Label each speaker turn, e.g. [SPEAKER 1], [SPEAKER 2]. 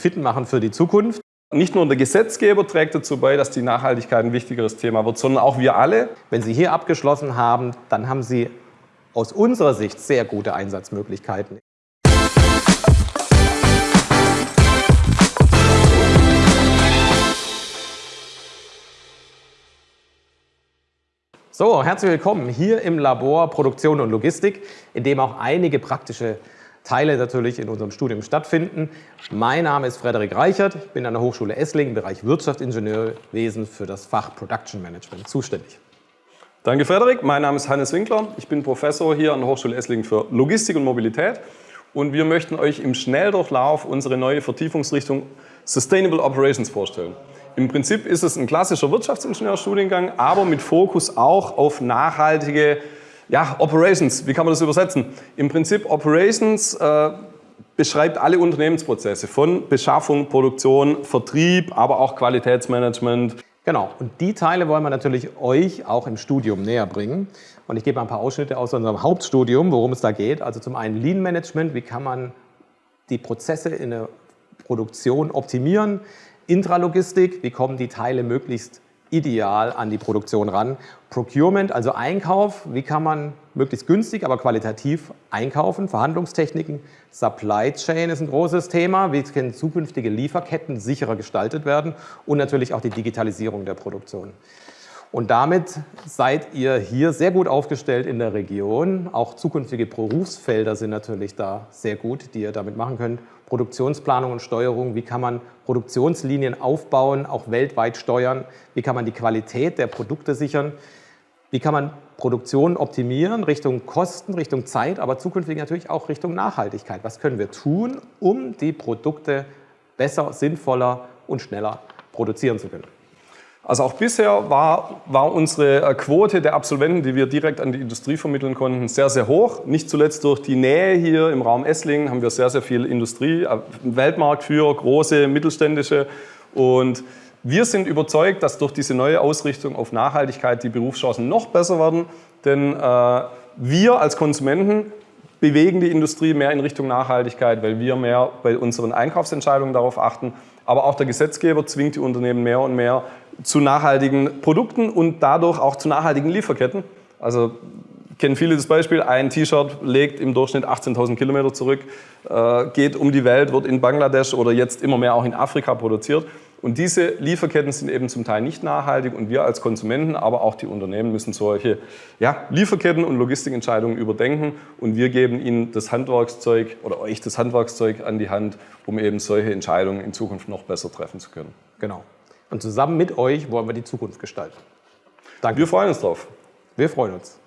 [SPEAKER 1] fit machen für die Zukunft.
[SPEAKER 2] Nicht nur der Gesetzgeber trägt dazu bei, dass die Nachhaltigkeit ein wichtigeres Thema wird, sondern auch wir alle.
[SPEAKER 1] Wenn Sie hier abgeschlossen haben, dann haben Sie aus unserer Sicht sehr gute Einsatzmöglichkeiten. So, herzlich willkommen hier im Labor Produktion und Logistik, in dem auch einige praktische Teile natürlich in unserem Studium stattfinden. Mein Name ist Frederik Reichert, ich bin an der Hochschule Esslingen im Bereich Wirtschaftsingenieurwesen für das Fach Production Management zuständig.
[SPEAKER 2] Danke Frederik, mein Name ist Hannes Winkler, ich bin Professor hier an der Hochschule Esslingen für Logistik und Mobilität und wir möchten euch im Schnelldurchlauf unsere neue Vertiefungsrichtung Sustainable Operations vorstellen. Im Prinzip ist es ein klassischer Wirtschaftsingenieurstudiengang, aber mit Fokus auch auf nachhaltige ja, Operations. Wie kann man das übersetzen? Im Prinzip Operations äh, beschreibt alle Unternehmensprozesse von Beschaffung, Produktion, Vertrieb, aber auch Qualitätsmanagement.
[SPEAKER 1] Genau, und die Teile wollen wir natürlich euch auch im Studium näher bringen. Und ich gebe mal ein paar Ausschnitte aus unserem Hauptstudium, worum es da geht. Also zum einen Lean Management, wie kann man die Prozesse in der Produktion optimieren, Intralogistik, wie kommen die Teile möglichst ideal an die Produktion ran. Procurement, also Einkauf, wie kann man möglichst günstig, aber qualitativ einkaufen. Verhandlungstechniken, Supply Chain ist ein großes Thema. Wie können zukünftige Lieferketten sicherer gestaltet werden und natürlich auch die Digitalisierung der Produktion. Und damit seid ihr hier sehr gut aufgestellt in der Region. Auch zukünftige Berufsfelder sind natürlich da sehr gut, die ihr damit machen könnt. Produktionsplanung und Steuerung, wie kann man Produktionslinien aufbauen, auch weltweit steuern, wie kann man die Qualität der Produkte sichern, wie kann man Produktion optimieren Richtung Kosten, Richtung Zeit, aber zukünftig natürlich auch Richtung Nachhaltigkeit. Was können wir tun, um die Produkte besser, sinnvoller und schneller produzieren zu können?
[SPEAKER 2] Also auch bisher war, war unsere äh, Quote der Absolventen, die wir direkt an die Industrie vermitteln konnten, sehr, sehr hoch. Nicht zuletzt durch die Nähe hier im Raum Esslingen haben wir sehr, sehr viel Industrie, äh, Weltmarktführer, große, mittelständische. Und wir sind überzeugt, dass durch diese neue Ausrichtung auf Nachhaltigkeit die Berufschancen noch besser werden. Denn äh, wir als Konsumenten bewegen die Industrie mehr in Richtung Nachhaltigkeit, weil wir mehr bei unseren Einkaufsentscheidungen darauf achten. Aber auch der Gesetzgeber zwingt die Unternehmen mehr und mehr zu nachhaltigen Produkten und dadurch auch zu nachhaltigen Lieferketten. Also kennen viele das Beispiel, ein T-Shirt legt im Durchschnitt 18.000 Kilometer zurück, äh, geht um die Welt, wird in Bangladesch oder jetzt immer mehr auch in Afrika produziert. Und diese Lieferketten sind eben zum Teil nicht nachhaltig und wir als Konsumenten, aber auch die Unternehmen müssen solche ja, Lieferketten und Logistikentscheidungen überdenken und wir geben ihnen das Handwerkszeug oder euch das Handwerkszeug an die Hand, um eben solche Entscheidungen in Zukunft noch besser treffen zu können.
[SPEAKER 1] Genau. Und zusammen mit euch wollen wir die Zukunft gestalten.
[SPEAKER 2] Danke. Wir freuen uns drauf.
[SPEAKER 1] Wir freuen uns.